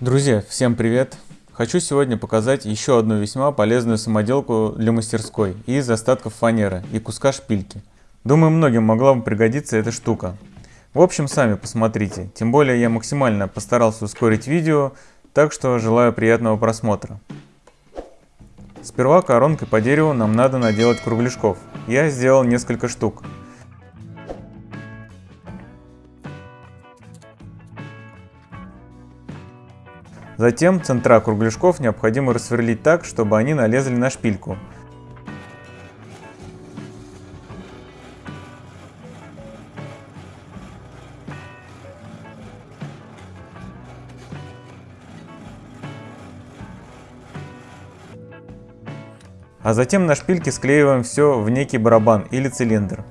Друзья, всем привет! Хочу сегодня показать еще одну весьма полезную самоделку для мастерской из остатков фанеры и куска шпильки. Думаю, многим могла бы пригодиться эта штука. В общем, сами посмотрите, тем более я максимально постарался ускорить видео, так что желаю приятного просмотра. Сперва коронкой по дереву нам надо наделать кругляшков. Я сделал несколько штук. Затем центра кругляшков необходимо рассверлить так, чтобы они налезли на шпильку. А затем на шпильке склеиваем все в некий барабан или цилиндр.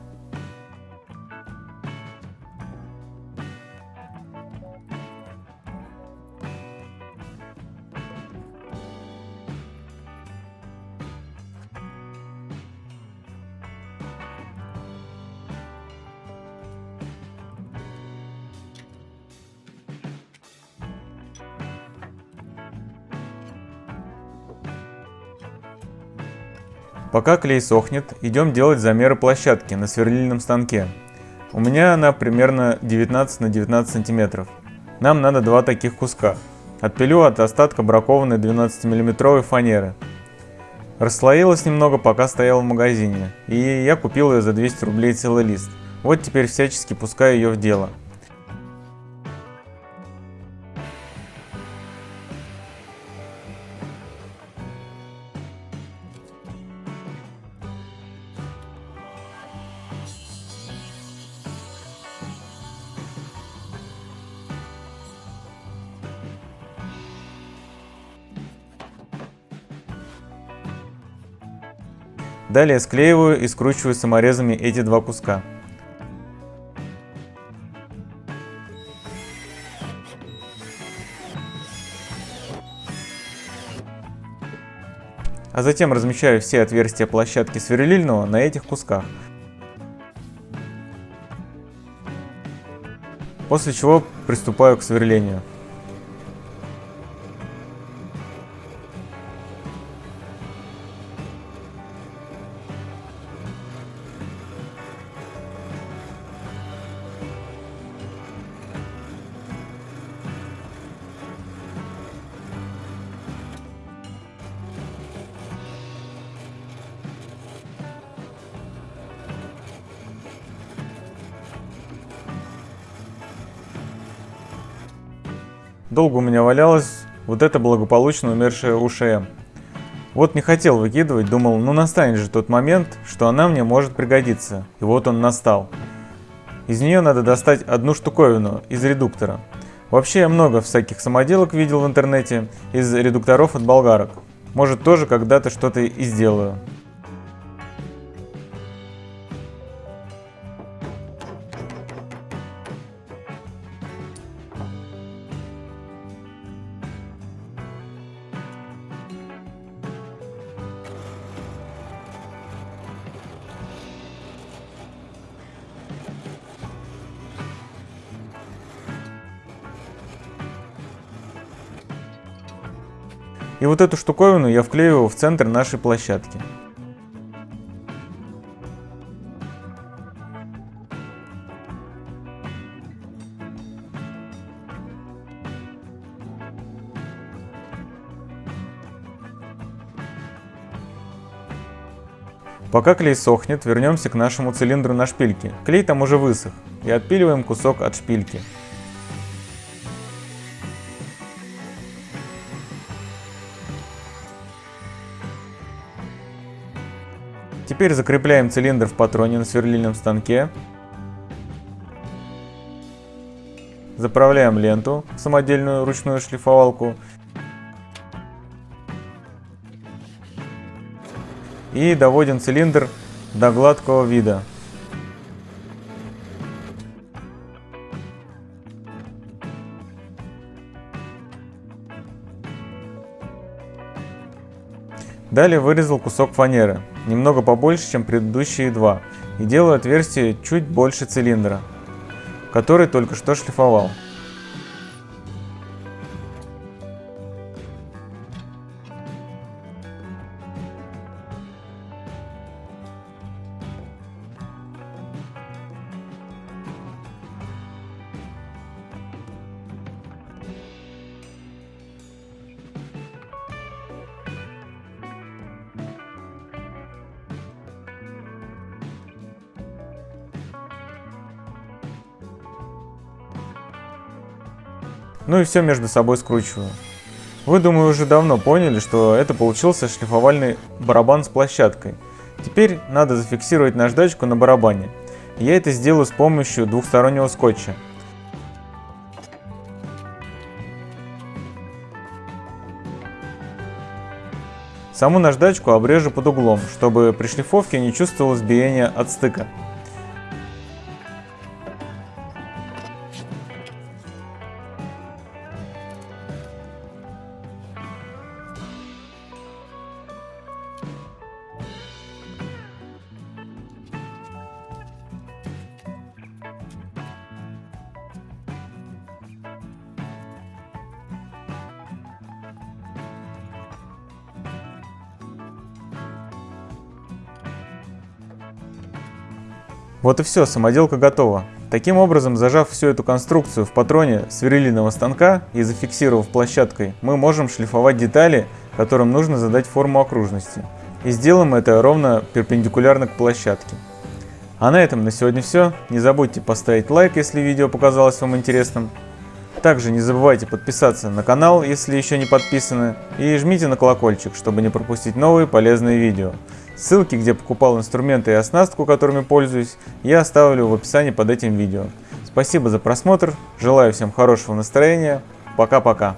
Пока клей сохнет, идем делать замеры площадки на сверлильном станке. У меня она примерно 19 на 19 сантиметров. Нам надо два таких куска. Отпилю от остатка бракованной 12 миллиметровой фанеры. Расслоилась немного, пока стояла в магазине, и я купил ее за 200 рублей целый лист. Вот теперь всячески пускаю ее в дело. Далее склеиваю и скручиваю саморезами эти два куска. А затем размещаю все отверстия площадки сверлильного на этих кусках. После чего приступаю к сверлению. Долго у меня валялась вот эта благополучно умершая УШМ. Вот не хотел выкидывать, думал, ну настанет же тот момент, что она мне может пригодиться. И вот он настал. Из нее надо достать одну штуковину из редуктора. Вообще я много всяких самоделок видел в интернете из редукторов от болгарок. Может тоже когда-то что-то и сделаю. И вот эту штуковину я вклеиваю в центр нашей площадки. Пока клей сохнет, вернемся к нашему цилиндру на шпильке. Клей там уже высох. И отпиливаем кусок от шпильки. Теперь закрепляем цилиндр в патроне на сверлильном станке. Заправляем ленту в самодельную ручную шлифовалку. И доводим цилиндр до гладкого вида. Далее вырезал кусок фанеры, немного побольше, чем предыдущие два, и делаю отверстие чуть больше цилиндра, который только что шлифовал. Ну и все между собой скручиваю. Вы, думаю, уже давно поняли, что это получился шлифовальный барабан с площадкой. Теперь надо зафиксировать наждачку на барабане. Я это сделаю с помощью двухстороннего скотча. Саму наждачку обрежу под углом, чтобы при шлифовке не чувствовалось биение от стыка. Вот и все, самоделка готова. Таким образом, зажав всю эту конструкцию в патроне сверлильного станка и зафиксировав площадкой, мы можем шлифовать детали, которым нужно задать форму окружности. И сделаем это ровно перпендикулярно к площадке. А на этом на сегодня все. Не забудьте поставить лайк, если видео показалось вам интересным. Также не забывайте подписаться на канал, если еще не подписаны, и жмите на колокольчик, чтобы не пропустить новые полезные видео. Ссылки, где покупал инструменты и оснастку, которыми пользуюсь, я оставлю в описании под этим видео. Спасибо за просмотр, желаю всем хорошего настроения, пока-пока.